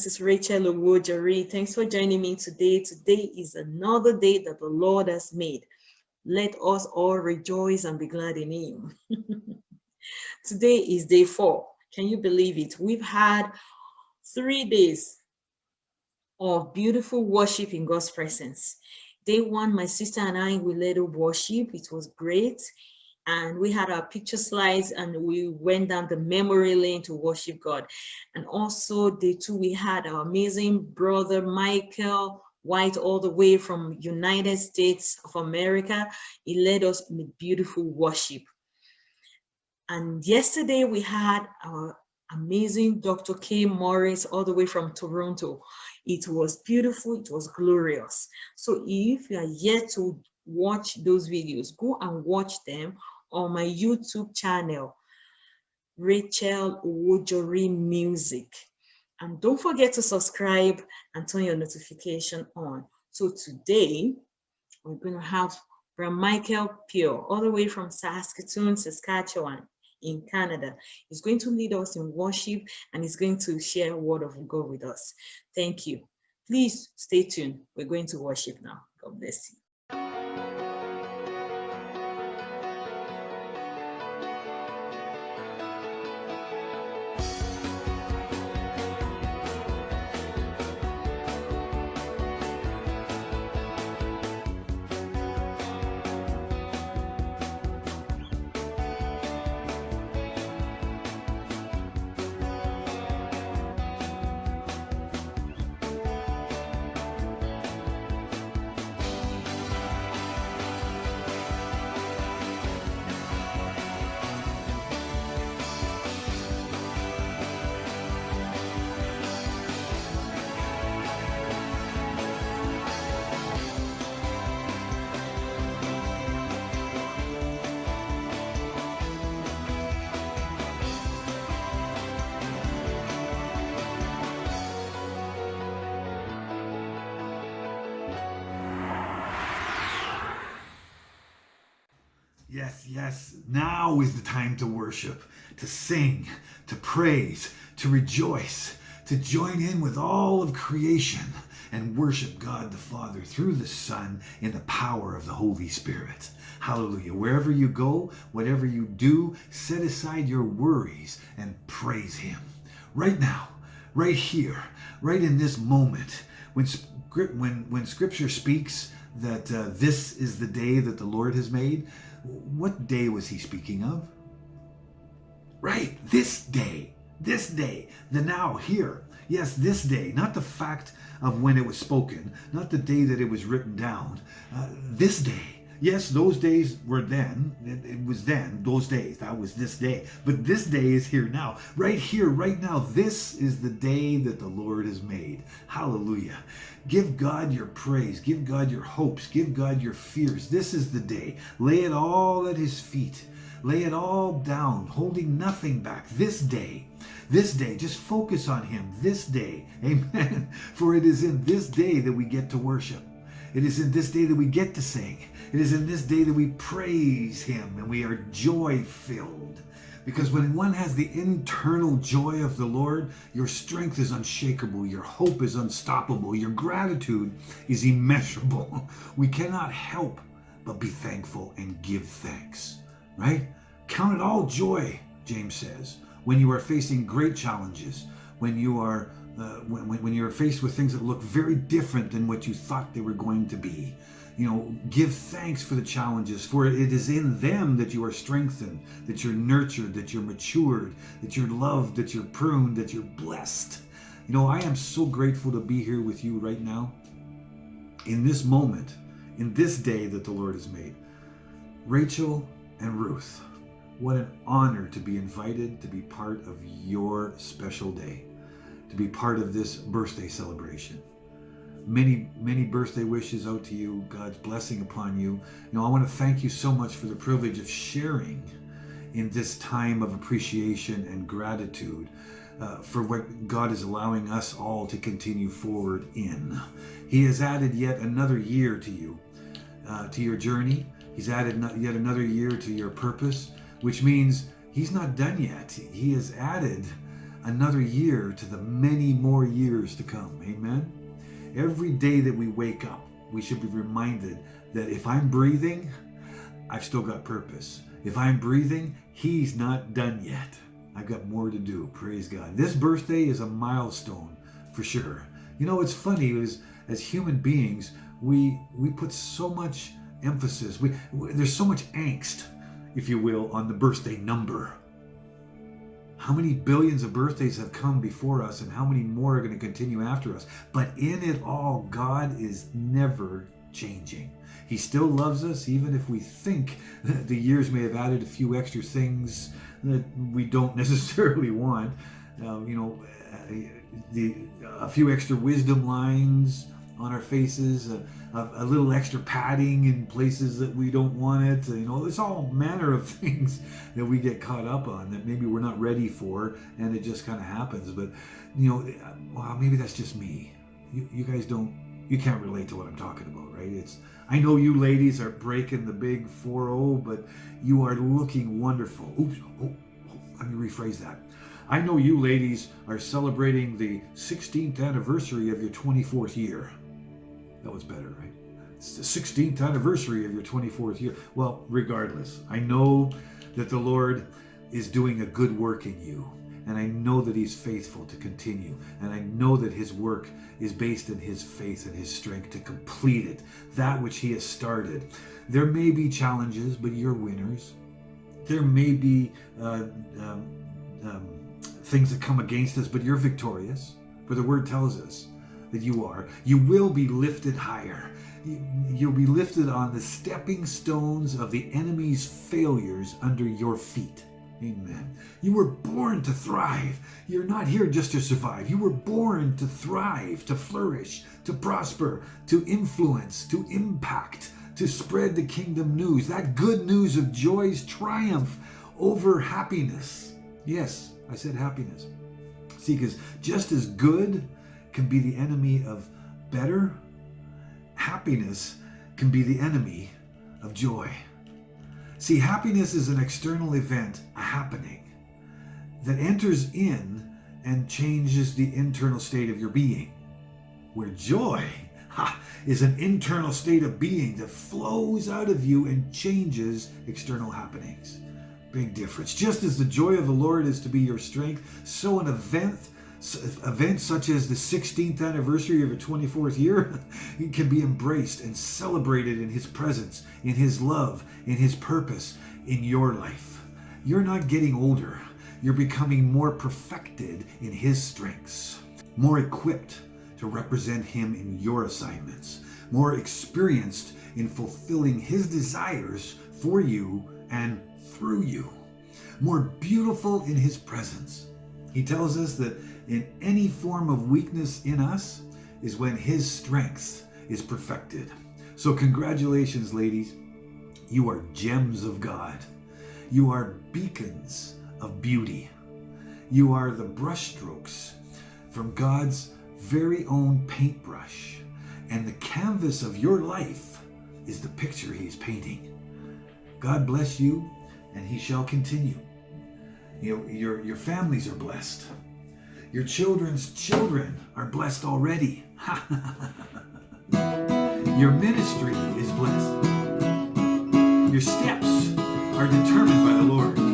This is Rachel Owojori. Thanks for joining me today. Today is another day that the Lord has made. Let us all rejoice and be glad in him. today is day four. Can you believe it? We've had three days of beautiful worship in God's presence. Day one, my sister and I, we led a worship. It was great and we had our picture slides and we went down the memory lane to worship God. And also day two, we had our amazing brother Michael White all the way from United States of America. He led us in a beautiful worship. And yesterday we had our amazing Dr. K. Morris all the way from Toronto. It was beautiful, it was glorious. So if you are yet to watch those videos, go and watch them on my YouTube channel, Rachel Owojori Music. And don't forget to subscribe and turn your notification on. So today, we're going to have from Michael Pure, all the way from Saskatoon, Saskatchewan in Canada. He's going to lead us in worship and he's going to share word of God with us. Thank you. Please stay tuned. We're going to worship now. God bless you. Yes, yes, now is the time to worship, to sing, to praise, to rejoice, to join in with all of creation and worship God the Father through the Son in the power of the Holy Spirit. Hallelujah. Wherever you go, whatever you do, set aside your worries and praise Him. Right now, right here, right in this moment, when, when, when Scripture speaks that uh, this is the day that the Lord has made, what day was he speaking of? Right, this day, this day, the now, here. Yes, this day, not the fact of when it was spoken, not the day that it was written down, uh, this day. Yes, those days were then, it, it, was then, those days, that was this day. But this day is here now, right here, right now. This is the day that the Lord has made. Hallelujah. Give God your praise, give God your hopes, give God your fears. This is the day. Lay it all at his feet. Lay it all down, holding nothing back. This day, this day, just focus on him this day. Amen. For it is in this day that we get to worship. It is in this day that we get to sing. It is in this day that we praise him and we are joy filled. Because when one has the internal joy of the Lord, your strength is unshakable, your hope is unstoppable, your gratitude is immeasurable. We cannot help but be thankful and give thanks, right? Count it all joy, James says, when you are facing great challenges, when you are uh, when, when you're faced with things that look very different than what you thought they were going to be. You know, give thanks for the challenges, for it is in them that you are strengthened, that you're nurtured, that you're matured, that you're loved, that you're pruned, that you're blessed. You know, I am so grateful to be here with you right now in this moment, in this day that the Lord has made. Rachel and Ruth, what an honor to be invited to be part of your special day to be part of this birthday celebration. Many, many birthday wishes out to you. God's blessing upon you. You know, I want to thank you so much for the privilege of sharing in this time of appreciation and gratitude uh, for what God is allowing us all to continue forward in. He has added yet another year to you, uh, to your journey. He's added yet another year to your purpose, which means He's not done yet. He has added another year to the many more years to come. Amen. Every day that we wake up, we should be reminded that if I'm breathing, I've still got purpose. If I'm breathing, He's not done yet. I've got more to do. Praise God. This birthday is a milestone for sure. You know, it's funny is as human beings, we we put so much emphasis. We, we there's so much angst, if you will, on the birthday number. How many billions of birthdays have come before us, and how many more are going to continue after us? But in it all, God is never changing. He still loves us, even if we think that the years may have added a few extra things that we don't necessarily want. Um, you know, the, a few extra wisdom lines on our faces, a, a, a, little extra padding in places that we don't want it. You know, it's all manner of things that we get caught up on that maybe we're not ready for, and it just kind of happens. But you know, well, maybe that's just me. You, you guys don't, you can't relate to what I'm talking about, right? It's I know you ladies are breaking the big 4-0, but you are looking wonderful. Oops, oh, oh, let me rephrase that. I know you ladies are celebrating the 16th anniversary of your 24th year. That was better, right? It's the 16th anniversary of your 24th year. Well, regardless, I know that the Lord is doing a good work in you. And I know that He's faithful to continue. And I know that His work is based in His faith and His strength to complete it, that which He has started. There may be challenges, but you're winners. There may be uh, um, um, things that come against us, but you're victorious. For the word tells us that you are. You will be lifted higher. You'll be lifted on the stepping stones of the enemy's failures under your feet. Amen. You were born to thrive. You're not here just to survive. You were born to thrive, to flourish, to prosper, to influence, to impact, to spread the kingdom news. That good news of joy's triumph over happiness. Yes, I said happiness. See, because just as good can be the enemy of better, happiness can be the enemy of joy. See, happiness is an external event, a happening, that enters in and changes the internal state of your being. Where joy ha, is an internal state of being that flows out of you and changes external happenings. Big difference. Just as the joy of the Lord is to be your strength, so an event events such as the 16th anniversary of your 24th year can be embraced and celebrated in his presence, in his love, in his purpose in your life. You're not getting older. You're becoming more perfected in his strengths, more equipped to represent him in your assignments, more experienced in fulfilling his desires for you and through you, more beautiful in his presence. He tells us that in any form of weakness in us is when his strength is perfected. So congratulations, ladies. You are gems of God. You are beacons of beauty. You are the brushstrokes from God's very own paintbrush. And the canvas of your life is the picture he's painting. God bless you and he shall continue. You know, your, your families are blessed. Your children's children are blessed already. your ministry is blessed. Your steps are determined by the Lord.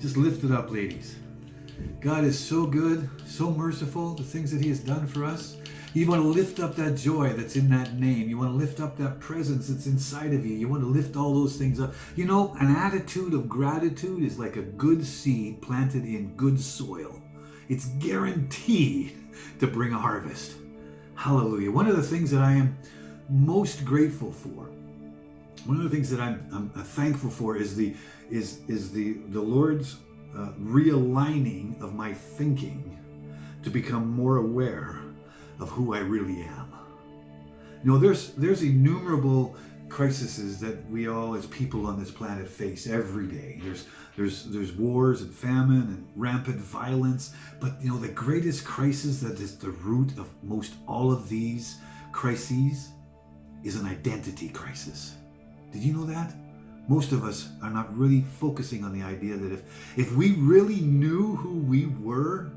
Just lift it up, ladies. God is so good, so merciful, the things that He has done for us. You want to lift up that joy that's in that name. You want to lift up that presence that's inside of you. You want to lift all those things up. You know, an attitude of gratitude is like a good seed planted in good soil. It's guaranteed to bring a harvest. Hallelujah. One of the things that I am most grateful for, one of the things that I'm, I'm thankful for is the is is the the Lord's uh, realigning of my thinking to become more aware of who I really am. You know, there's there's innumerable crises that we all as people on this planet face every day. There's there's there's wars and famine and rampant violence, but you know the greatest crisis that is the root of most all of these crises is an identity crisis. Did you know that? Most of us are not really focusing on the idea that if if we really knew who we were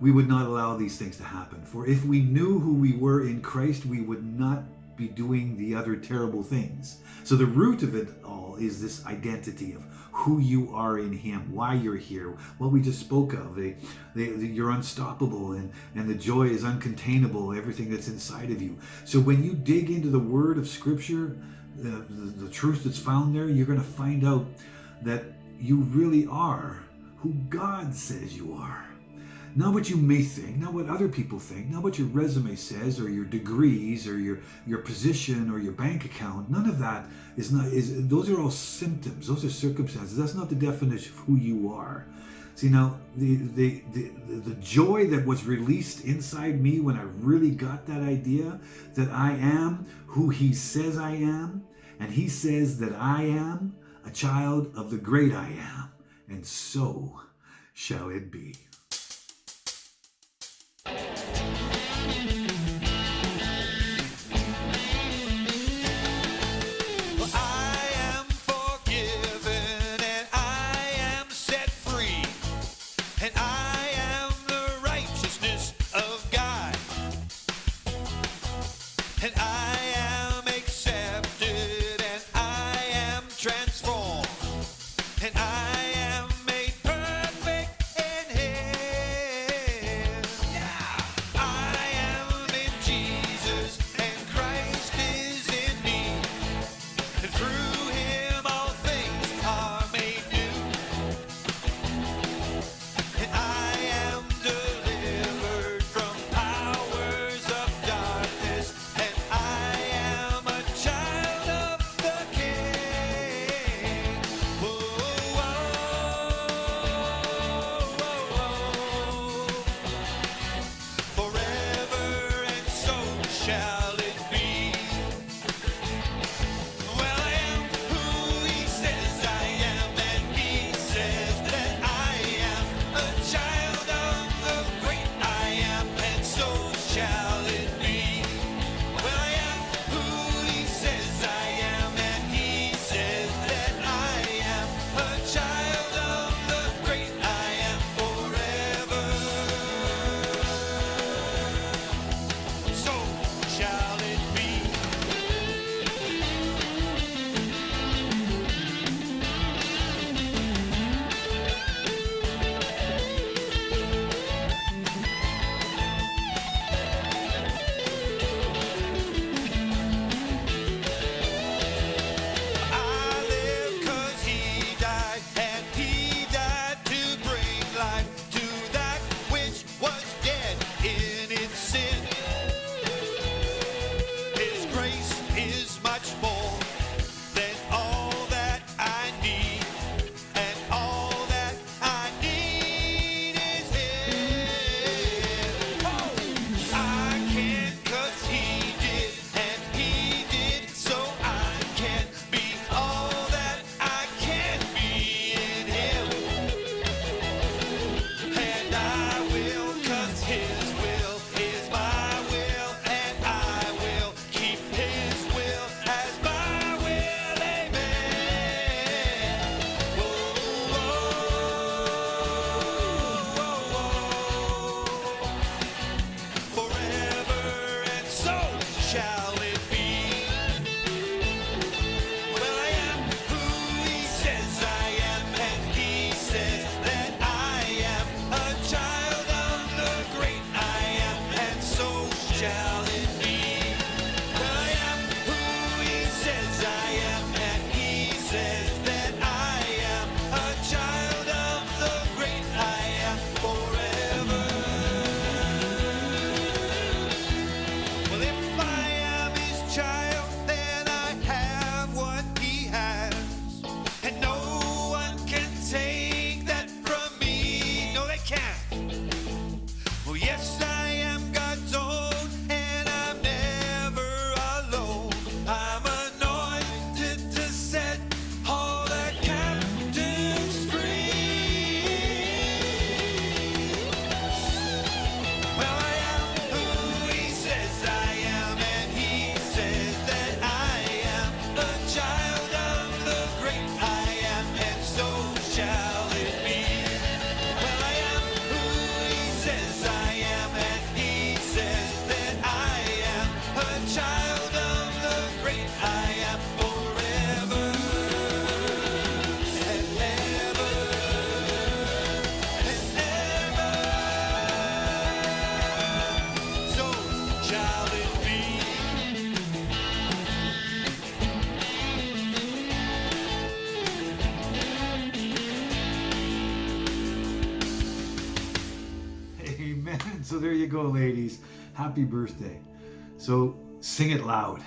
we would not allow these things to happen. For if we knew who we were in Christ, we would not be doing the other terrible things. So the root of it all is this identity of who you are in Him, why you're here, what we just spoke of. They, they, you're unstoppable and, and the joy is uncontainable, everything that's inside of you. So when you dig into the Word of Scripture, the, the, truth that's found there, you're going to find out that you really are who God says you are. Not what you may think, not what other people think, not what your resume says or your degrees or your, your position or your bank account. None of that is not is those are all symptoms, those are circumstances. That's not the definition of who you are. See now the the, the the joy that was released inside me when I really got that idea that I am who he says I am, and he says that I am a child of the great I am, and so shall it be. There you go, ladies. Happy birthday. So sing it loud,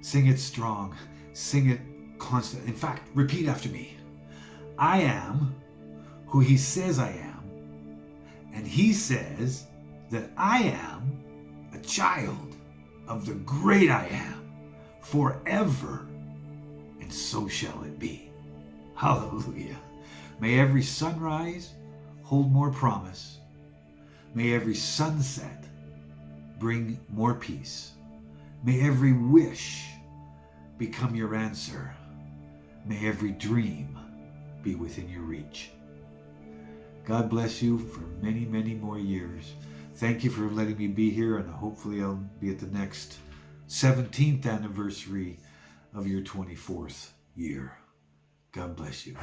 sing it strong, sing it constant. In fact, repeat after me I am who he says I am, and he says that I am a child of the great I am forever, and so shall it be. Hallelujah. May every sunrise hold more promise. May every sunset bring more peace. May every wish become your answer. May every dream be within your reach. God bless you for many, many more years. Thank you for letting me be here, and hopefully, I'll be at the next 17th anniversary of your 24th year. God bless you.